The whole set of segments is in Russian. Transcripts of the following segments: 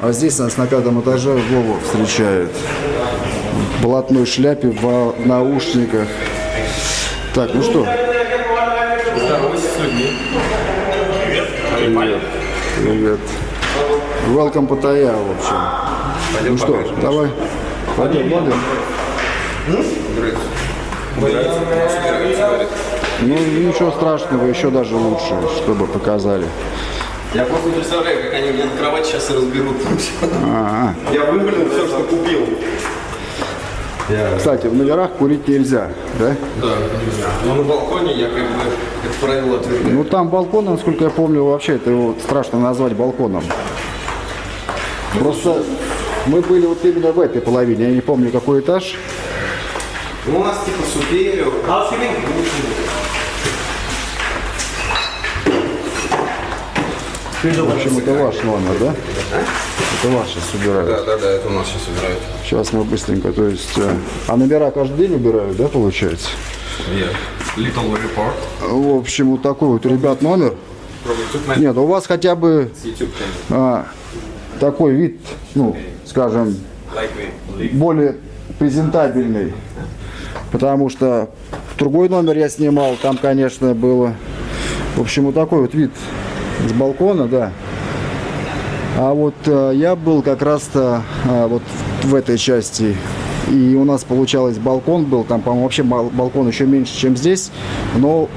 А здесь нас на пятом этаже Вова встречает. В блатной шляпе, в наушниках. Так, ну что? Здоровайся с людьми. Привет. Привет. Welcome Паттайя, в общем. Пойдем Ну что, покажем. давай. Пойдем, говорит. Ну, ничего страшного, еще даже лучше, чтобы показали. Я просто представляю, как они меня на кровать сейчас и разберут. А, Я выгреб все, что купил. Кстати, в номерах курить нельзя, да? Да. Но на балконе я как бы это правило отвергаю. Ну, там балкон, насколько я помню, вообще это его страшно назвать балконом. Просто мы были вот именно в этой половине, я не помню, какой этаж. Ну, у нас типа суперио. В общем, это ваш номер, да? Это ваш сейчас убирают. Да, да, да, это у нас сейчас убирают. Сейчас мы быстренько, то есть... э, А номера каждый день убирают, да, получается? Yeah. Little report. В общем, вот такой вот, ребят, номер. Нет, у вас хотя бы а, такой вид, ну, скажем, более презентабельный. Потому что другой номер я снимал, там, конечно, было, в общем, вот такой вот вид с балкона, да. А вот э, я был как раз-то э, вот в этой части, и у нас получалось балкон был, там, по-моему, вообще бал- балкон еще меньше, чем здесь, но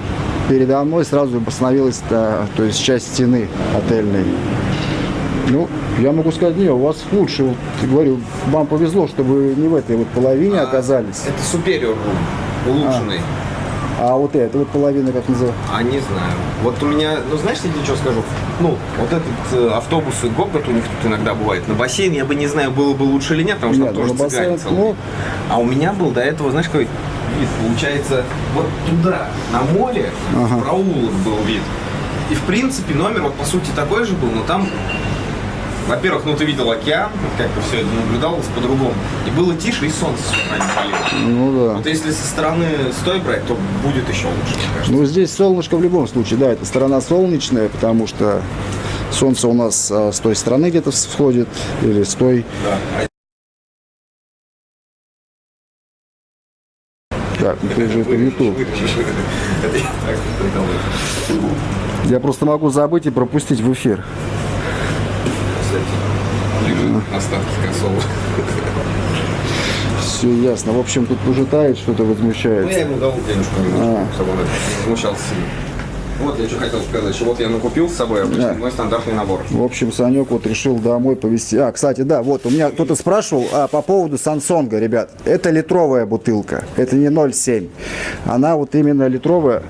передо мной сразу остановилась, то есть часть стены отельной. Ну, я могу сказать, не, у вас лучше, вот, говорю, вам повезло, что вы не в этой вот половине оказались, Это room. Улучшенный. а вот эта вот половина, как называется. А не знаю. Вот у меня, ну знаешь, я тебе что скажу? Ну, вот этот э, автобус и Гопгот у них тут иногда бывает. На бассейн я бы не знаю, было бы лучше или нет, потому что Нет, там тоже на бассейн, цыгане целый. ну- А у меня был до этого, знаешь, какой вид? Получается, вот туда, на море, в проулок был вид. И в принципе номер вот по сути такой же был, но там во-первых, ну ты видел океан, как-то все это наблюдалось по-другому. И было тише, и солнце не. Ну да. Вот если со стороны стой брать, то будет еще лучше, мне кажется. Ну, здесь солнышко в любом случае, да, это сторона солнечная, потому что солнце у нас а, с той стороны где-то всходит, или с той. Да. Так, ну ты же это YouTube. Я просто могу забыть и пропустить в эфир. Остатки косого. Все ясно. В общем, тут уже тает, что-то Ну, возмущается. я ему дал денежку немножко, чтобы он сильно. Вот я что хотел сказать, что вот я накупил с собой обычно Да. мой стандартный набор. В общем, Санек вот решил домой повезти. А, кстати, да, вот у меня кто-то спрашивал а, по поводу Сансонга, ребят. Это литровая бутылка, это не 0,7. Она вот именно литровая.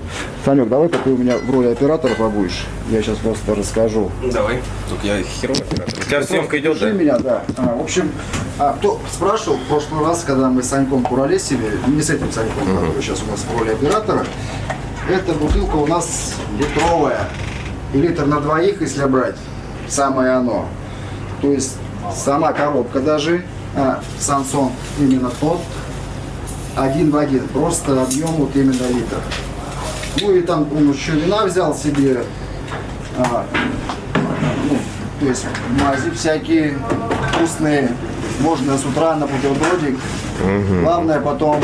Санек, давай-ка ты у меня в роли оператора побудешь. Я сейчас просто расскажу. Давай. Только я херовый оператор. У тебя съемка идет, да? меня, да. А, в общем, а, кто спрашивал в прошлый раз, когда мы с Саньком Куролесили, не с этим Саньком, который сейчас у нас в роли оператора, эта бутылка у нас литровая. И литр на двоих, если брать, самое оно. То есть сама коробка даже, а, Сансон именно тот, один в один, просто объем вот именно литр. Ну и там он еще вина взял себе, а, ну, то есть мази всякие вкусные. Можно с утра на бутербродик. Главное потом,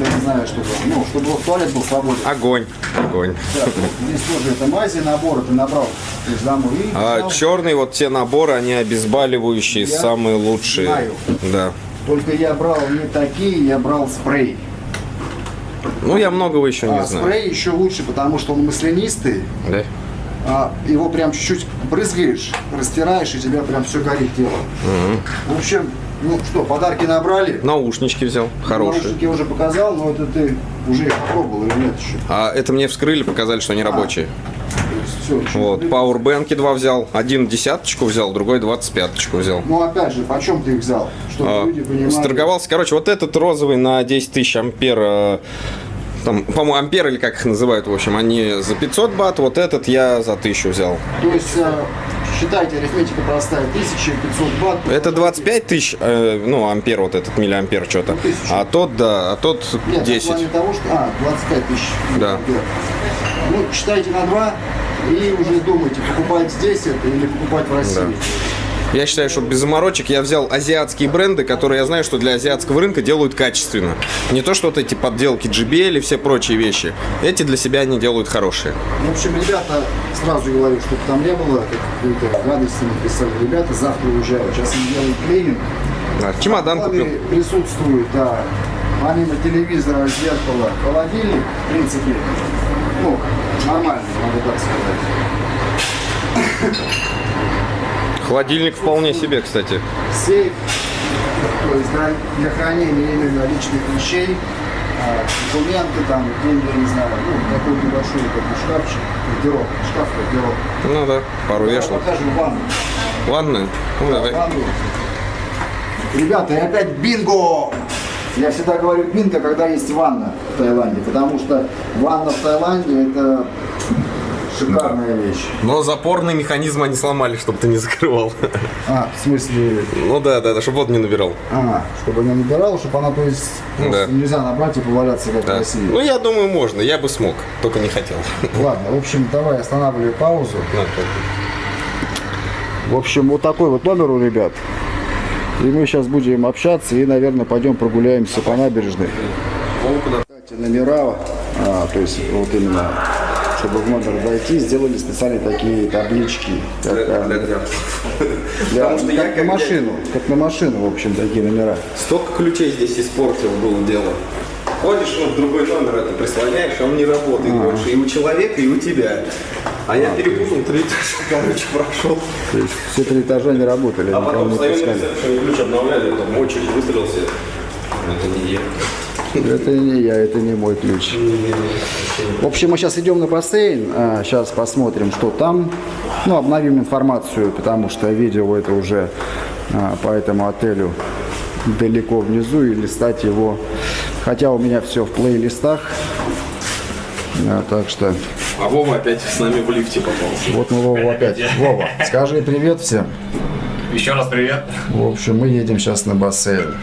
я не знаю, чтобы, ну, чтобы туалет был свободен. Огонь. Огонь. Да, здесь тоже это мази, набор ты набрал. Есть домой. И А взял. черный, вот те наборы, они обезболивающие, Я самые лучшие. знаю. Да. Только я брал не такие, я брал спрей. Ну, я многого еще не А знаю. спрей еще лучше, потому что он маслянистый. Да? а, его прям чуть-чуть брызгаешь, растираешь, и тебя прям все горит тело. В общем, ну что, подарки набрали. Наушнички взял, хорошие. Наушники я уже показал, но это ты уже их попробовал или нет еще? А это мне вскрыли, показали, что они рабочие. То есть все. Вот, пауэрбэнки два взял. Один десяточку взял, другой двадцать пяточку взял. Ну опять же, почем ты их взял? Чтобы А, люди понимали. Сторговался. Короче, вот этот розовый на 10 тысяч ампер. Там, по-моему, ампер или как их называют, в общем, они за 500 бат, вот этот я за 1000 взял. То есть, э, считайте, арифметика простая, 1500 бат. Это 25 тысяч, э, ну, ампер, вот этот миллиампер что-то. тысячу. А тот, да, а тот Нет, в 10. плане того, что... А, 25 тысяч. Да. ампер. Ну, считайте на 2 и уже думайте, покупать здесь это или покупать в России. Я считаю, что без заморочек я взял азиатские бренды, которые я знаю, что для азиатского рынка делают качественно. Не то, что вот эти подделки JBL и все прочие вещи. Эти для себя они делают хорошие. В общем, ребята, сразу говорю, чтобы там не было какой-то гадости написали. Ребята завтра уезжают. Сейчас они делают клининг. Да, чемодан купил. плане присутствует, да, помимо телевизора, зеркала, холодильник, в принципе, ну, нормальный, могу так сказать. Холодильник вполне себе, кстати. Сейф, то есть для, для хранения именно личных вещей, а, документы там, деньги, не знаю, ну, такой небольшой такой шкафчик, гардероб, шкаф гардероб. Ну да, пару Я вешал. покажу ванну. Ладно, ну давай. Ванну. Ребята, и опять бинго! Я всегда говорю бинго, когда есть ванна в Таиланде, потому что ванна в Таиланде это шикарная вещь. Но запорный механизм они сломали, чтобы ты не закрывал. А, в смысле, Ну да, да, да, чтобы воду не набирал. а, чтобы она набирала, чтобы она, то есть, просто Да. нельзя набрать и поваляться как в Да. России. Ну я думаю, можно, я бы смог, только не хотел. Ладно, в общем, давай останавливай паузу. Ну, В общем, вот такой вот номер у ребят. И мы сейчас будем общаться и, наверное, пойдем прогуляемся по набережной. Кстати, номера, а, то есть вот именно, чтобы в номер зайти, сделали специальные такие таблички. Как, а, для- Потому что я как как на машину, как на машину, в общем, такие номера. Столько ключей здесь испортил было дело. Ходишь, ну, в другой номер это прислоняешь, а он не работает больше. И у человека, и у тебя. А я перепутал три этажа, короче, прошел. То есть все три этажа не работали, А потом ресепшене, ключ обновляли, там очередь выстрелился. Это не я. Это не я, это не мой ключ. В общем, мы сейчас идем на бассейн, сейчас посмотрим, что там. Ну, обновим информацию, потому что видео это уже а, по этому отелю далеко внизу, и листать его, хотя у меня все в плейлистах, А, так что А Вова опять с нами в лифте попался. вот мы Вова опять. Вова, скажи привет всем. Еще раз привет. В общем, мы едем сейчас на бассейн.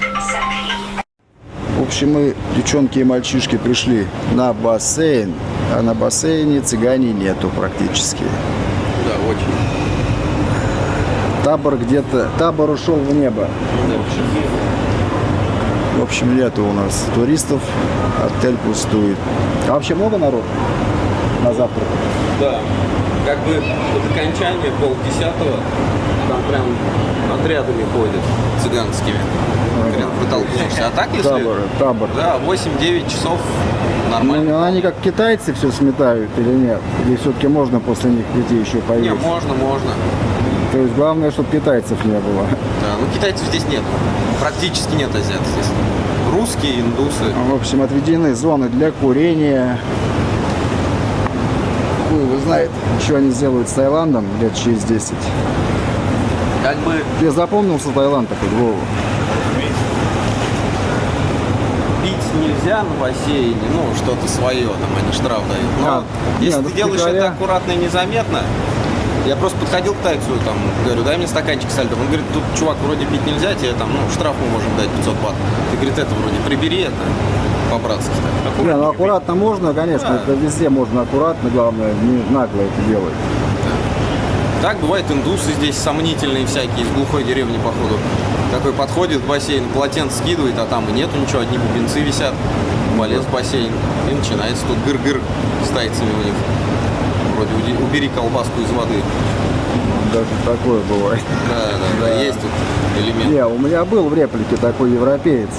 В общем, мы, девчонки и мальчишки, пришли на бассейн, а на бассейне цыгане нету практически. Да, очень. Табор где-то, табор ушел в небо. В общем, нету у нас туристов, отель пустует. А вообще много народу на завтрак? Да. Как бы под окончание полдесятого там прям отрядами ходят цыганскими. Прям протолкнешься. А так, если... Табор, табор. Да, 8-9 часов нормально. Ну, они как китайцы все сметают или нет? Или все-таки можно после них прийти еще Не, поесть? можно, можно. То есть главное, чтобы китайцев не было. Да, ну китайцев здесь нет. Практически нет азиат здесь. Русские, индусы. В общем, отведены зоны для курения. Хуй его знает, что они сделают с Таиландом лет через 10. Как бы Тебе запомнился Таиланд такой, Вова? пить нельзя на бассейне, ну, что-то свое, там они штраф дают. Но А, если не, ты делаешь это аккуратно и незаметно, я просто подходил к тайцу, там, говорю, дай мне стаканчик со льдом. Он говорит, тут, чувак, вроде пить нельзя, тебе там, ну, штраф мы можем дать 500 бат. Ты, говорит, это вроде прибери это, по-братски. Не, ну аккуратно можно, конечно, это везде можно аккуратно, главное, не нагло это делать. Так, бывает индусы здесь сомнительные всякие, из глухой деревни, походу. Такой подходит к бассейну, полотенце скидывает, а там и нету ничего, одни бубенцы висят. Полез в бассейн, и начинается тут гыр-гыр с тайцами у них. Вроде «Уди- убери колбаску из воды. Даже такое бывает. Да, да, да, есть тут элемент. Не, у меня был в реплике такой европеец.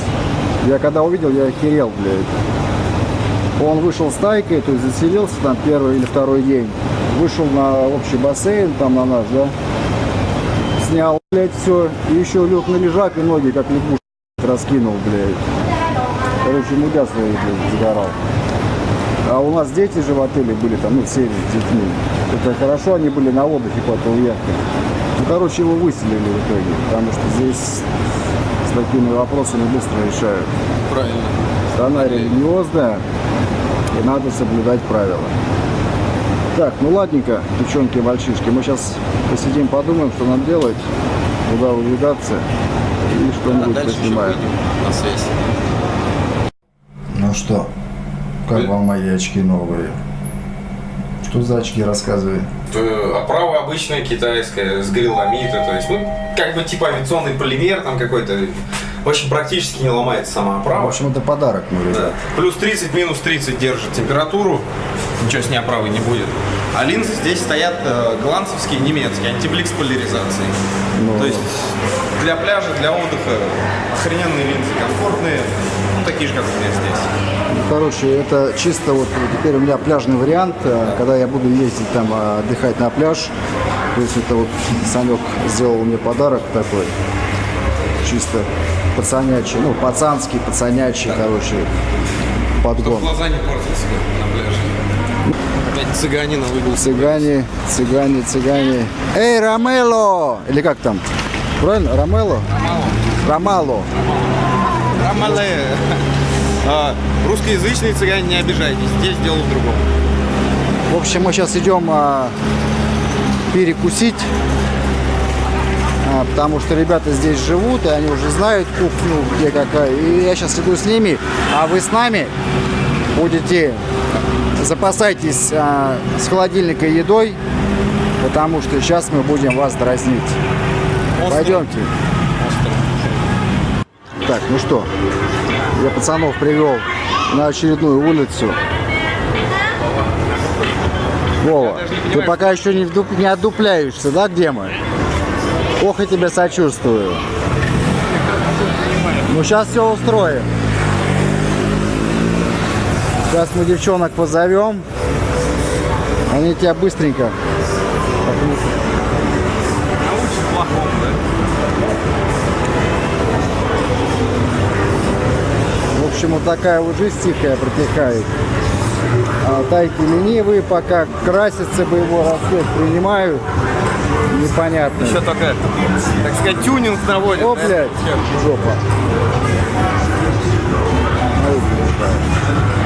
Я когда увидел, я охерел, блядь. Он вышел с тайкой, то есть заселился там первый или второй день. Вышел на общий бассейн, там на наш, да. Снял, блядь, все. И еще лег на лежак и ноги, как лягушка, раскинул, блядь. Короче, мудя свои, блядь, загорал. А у нас дети же в отеле были там, ну, все с детьми. Это хорошо, они были на отдыхе по яхте. Ну, короче, его выселили в итоге, потому что здесь с такими вопросами быстро решают. Правильно. Страна религиозная, и надо соблюдать правила. Так, ну ладненько, девчонки и мальчишки, мы сейчас посидим, подумаем, что нам делать, куда выдвигаться и А что-нибудь дальше еще поснимаем. на связь. Ну что, как вам мои очки новые? Что за очки, рассказывай. Э, Оправа обычная китайская, с гриломита, то есть, ну, как бы типа авиационный полимер там какой-то. Очень практически не ломается сама В оправа. общем, это подарок, ну, Да. Плюс 30, минус 30 держит температуру. Ничего с ней оправой не будет. А линзы здесь стоят э, голландцевские, немецкие, антибликс поляризации. Ну. То есть для пляжа, для отдыха охрененные линзы, комфортные, ну, такие же, как у меня здесь. Ну, короче, это чисто вот теперь у меня пляжный вариант, э, когда я буду ездить там отдыхать на пляж. То есть это вот Санек сделал мне подарок такой, чисто пацанячий, ну пацанский, пацанячий, короче, Чтоб подгон. глаза не портился на пляже. Опять цыганина выбил. Цыгане, цыгане, цыгане. Эй, Ромело! Или как там? Правильно? Ромело? Ромало. Ромале. А, Русскоязычные цыгане, не обижайтесь. Здесь дело в другом. В общем, мы сейчас идем а, перекусить, а, потому что ребята здесь живут, и они уже знают кухню, где какая. И я сейчас иду с ними, а вы с нами будете запасайтесь а, с холодильника едой, потому что сейчас мы будем вас дразнить. Пойдемте. Так, ну что, я пацанов привел на очередную улицу. Вова, ты пока еще не, вдуп- не отдупляешься, да, где мы? Ох, я тебе сочувствую. Ну, сейчас все устроим. Сейчас мы девчонок позовем. Они тебя быстренько. В общем, вот такая вот жизнь тихая протекает. А тайки ленивые пока красятся боевой рассвет принимают. Непонятно. Еще только, так сказать, тюнинг наводит. О, да? блядь, жопа. Блядь.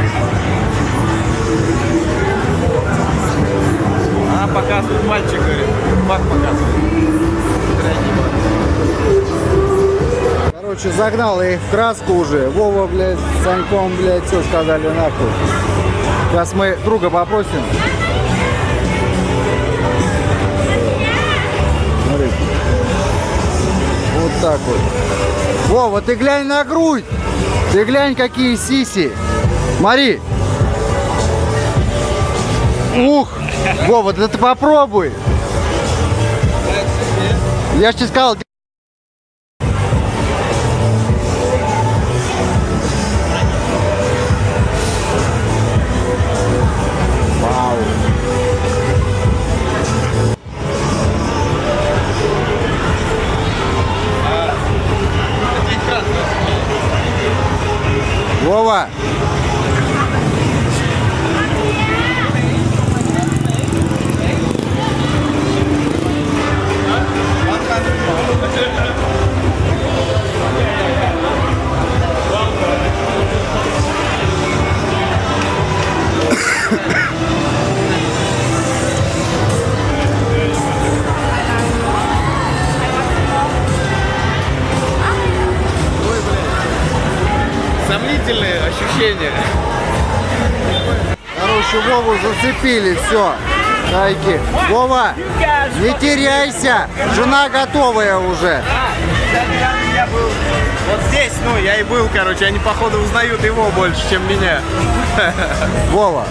Она показывает, мальчик говорит. Фак показывает. Короче, загнал их в краску уже. Вова, блядь, с Саньком, блядь, все сказали нахуй. Сейчас мы друга попросим. Смотри. Вот так вот. Вова, ты глянь на грудь. Ты глянь, какие сиси. Смотри. Ух. Вова, да ты попробуй. Я же тебе сказал, Сомнительные ощущения. Короче, Вову зацепили, все. Тайки. Вова, не теряйся. Жена готовая уже. Я был вот здесь, ну, я и был, короче, они, походу, узнают его больше, чем меня. Вова.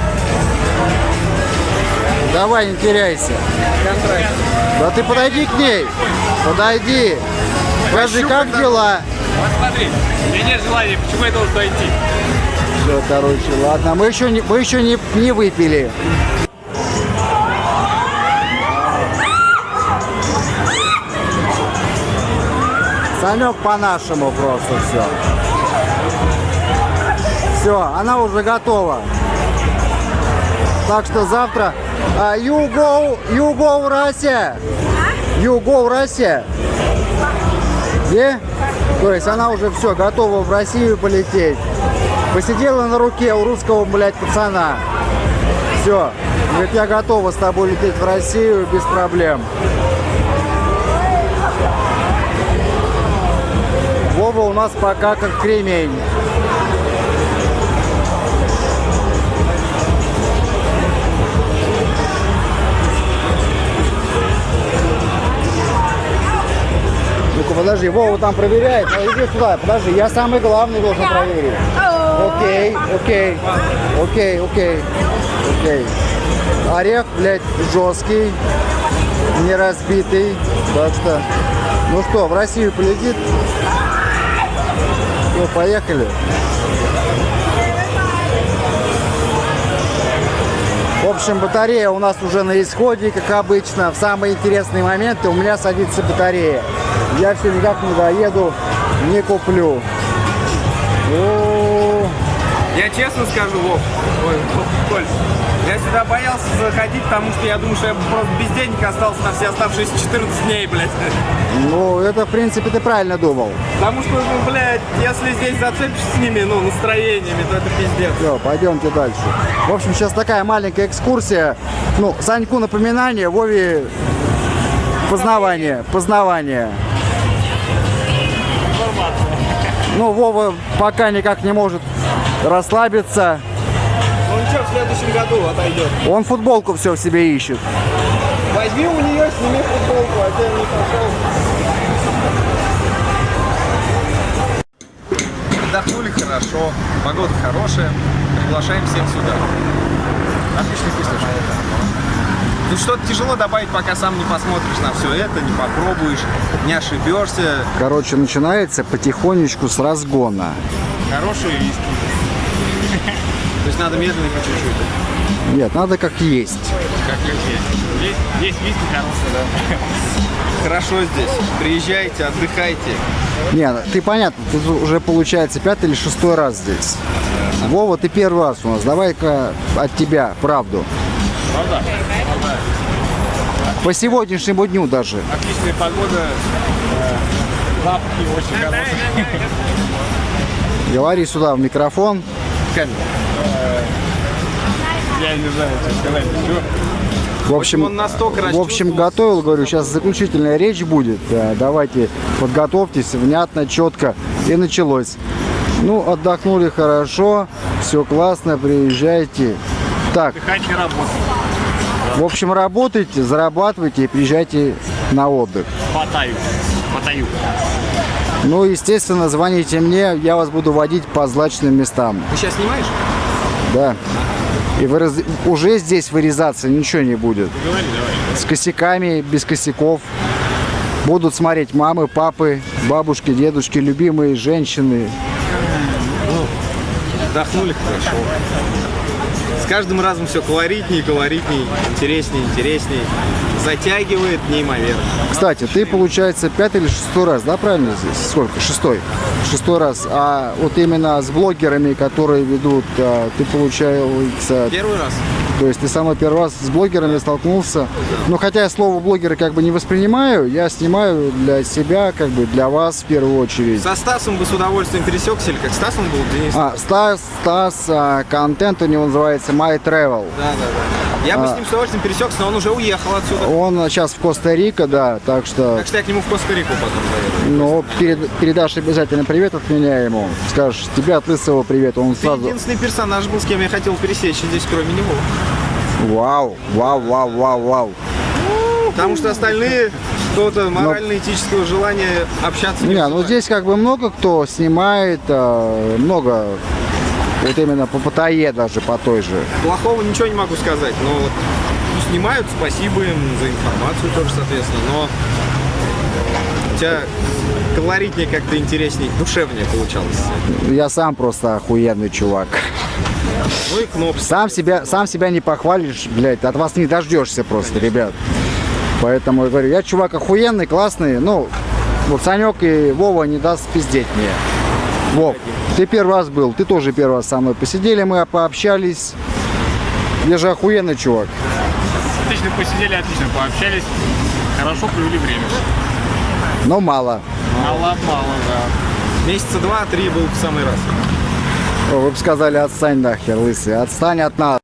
Давай, не теряйся. Да ты подойди к ней. Подойди. Скажи, как дела? Смотри, у меня нет желания, почему я должен дойти? Все, короче, ладно. Мы еще не, мы еще не, не выпили. Санек по-нашему просто все. Все, она уже готова. Так что завтра... а, you go, you go Russia. You go Russia. Где? То есть она уже все, готова в Россию полететь. Посидела на руке у русского, блядь, пацана. Все. Говорит, я готова с тобой лететь в Россию без проблем. Вова у нас пока как кремень. Подожди, Вова там проверяет. Ну, иди сюда, подожди, я самый главный должен проверить. Окей, окей, окей, окей, окей. Орех, блядь, жесткий, не разбитый. Так что, ну что, в Россию полетит? Ну, поехали. В общем, батарея у нас уже на исходе, как обычно. В самые интересные моменты у меня садится батарея. Я все никак не доеду, не куплю. О, Я честно скажу, Вов, ой, Коль, я сюда боялся заходить, потому что я думаю, что я просто без денег остался на все оставшиеся 14 дней, блядь. Ну, это, в принципе, ты правильно думал. Потому что, ну, блядь, если здесь зацепишься с ними, ну, настроениями, то это пиздец. Все, пойдемте дальше. В общем, сейчас такая маленькая экскурсия. Ну, Саньку напоминание, Вове познавание, познавание. Ну, Вова пока никак не может расслабиться. Ну ничего, в следующем году отойдет. Он футболку все в себе ищет. Возьми у нее, сними футболку, а ты не пошел. Отдохнули хорошо, погода хорошая, приглашаем всех сюда. Отличный вкусный Тут что-то тяжело добавить, пока сам не посмотришь на все это, не попробуешь, не ошибешься. Короче, начинается потихонечку с разгона. Хорошие виски. То есть надо медленно по чуть-чуть. Нет, надо как есть. Как есть. Есть, есть виски хорошие, да. Хорошо здесь. Приезжайте, отдыхайте. Не, ну, ты понятно, ты уже получается пятый или шестой раз здесь. Вова, ты первый раз у нас. Давай-ка от тебя правду. Правда? По сегодняшнему дню даже. Отличная погода. э, Запахи очень хорошие. Говори сюда в микрофон. Камера. Я не знаю, что сказать. Всё. В общем, он настолько в общем, готовил, говорю, сейчас заключительная речь будет. Э, Давайте подготовьтесь, внятно, четко. И началось. Ну, отдохнули хорошо, все классно, приезжайте. Так, Отдыхать не работать. В общем, работайте, зарабатывайте и приезжайте на отдых. Потаю. Потаю. Ну, естественно, звоните мне, я вас буду водить по злачным местам. Ты сейчас снимаешь? Да. И выраз- уже здесь вырезаться ничего не будет. Говори, давай. С косяками, без косяков. Будут смотреть мамы, папы, бабушки, дедушки, любимые женщины. Отдохнули хорошо. С каждым разом все колоритнее, колоритнее, интереснее, интереснее. Затягивает неимоверно. Кстати, ты, получается, пятый или шестой раз, да, правильно здесь? Сколько? Шестой. Шестой раз. А вот именно с блогерами, которые ведут, а, ты, получается, Первый раз. То есть ты самый первый раз с блогерами столкнулся. Ну, хотя я слово блогеры как бы не воспринимаю, я снимаю для себя, как бы для вас в первую очередь. Со Стасом бы с удовольствием пересекся, или как Стас он был, Денис? А, Стас, Стас, а, контент у него называется My Travel. Да, да, да. Я бы с ним с удовольствием пересекся, но он уже уехал отсюда. Он сейчас в Коста-Рико, да, так что, Так что я к нему в Коста-Рику потом заеду. ну, перед- передашь обязательно привет от меня ему. Скажешь, тебе от Лысого привет, он Ты сразу, единственный персонаж был, с кем я хотел пересечься здесь, кроме него. вау, вау, вау, вау, вау. Потому что остальные кто-то морально-этического желания общаться не Не, ну здесь как бы много кто снимает, а, много, вот именно по Паттайе даже, по той же. Плохого ничего не могу сказать, но вот снимают, спасибо им за информацию тоже, соответственно, но у тебя колоритнее как-то интереснее, душевнее получалось. Я сам просто охуенный чувак. Ну и кнопки. Сам себя, сам себя не похвалишь, блядь, от вас не дождешься просто, ребят. Поэтому я говорю, я чувак охуенный, классный, ну, вот Санек и Вова не даст пиздеть мне. Вов, ты первый раз был, ты тоже первый раз со мной посидели, мы пообщались. Я же охуенный чувак. Отлично посидели, отлично пообщались. Хорошо провели время. Но мало. Мало-мало, да. Месяца два-три был в самый раз. Вы бы сказали, отстань нахер, лысый, отстань от нас.